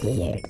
disappeared.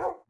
Oh.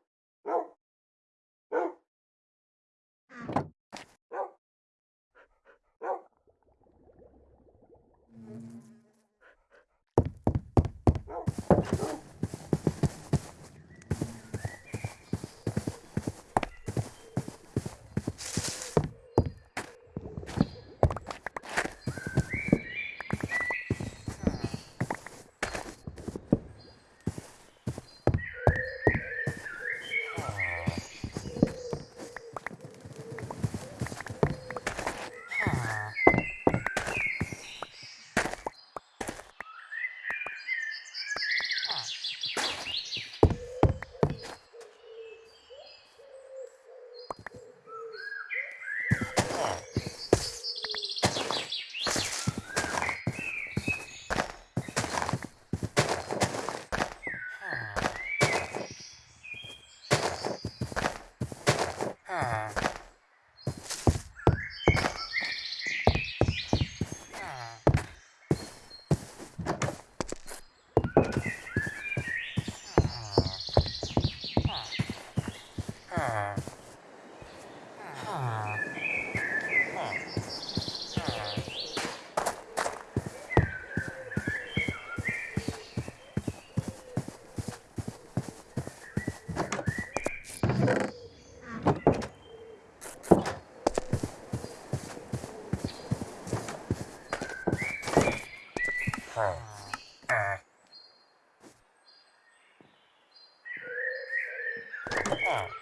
Yeah.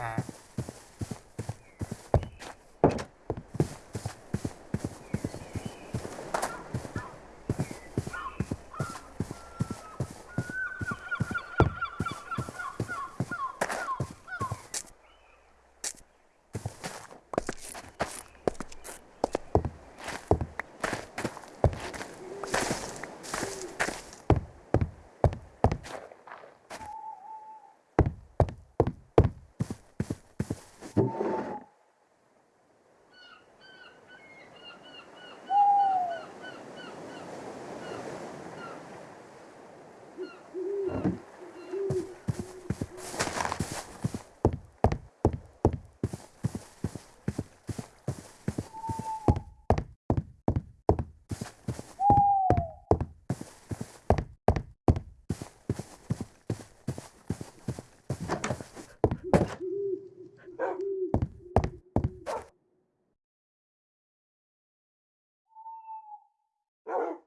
Ah.